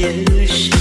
夜深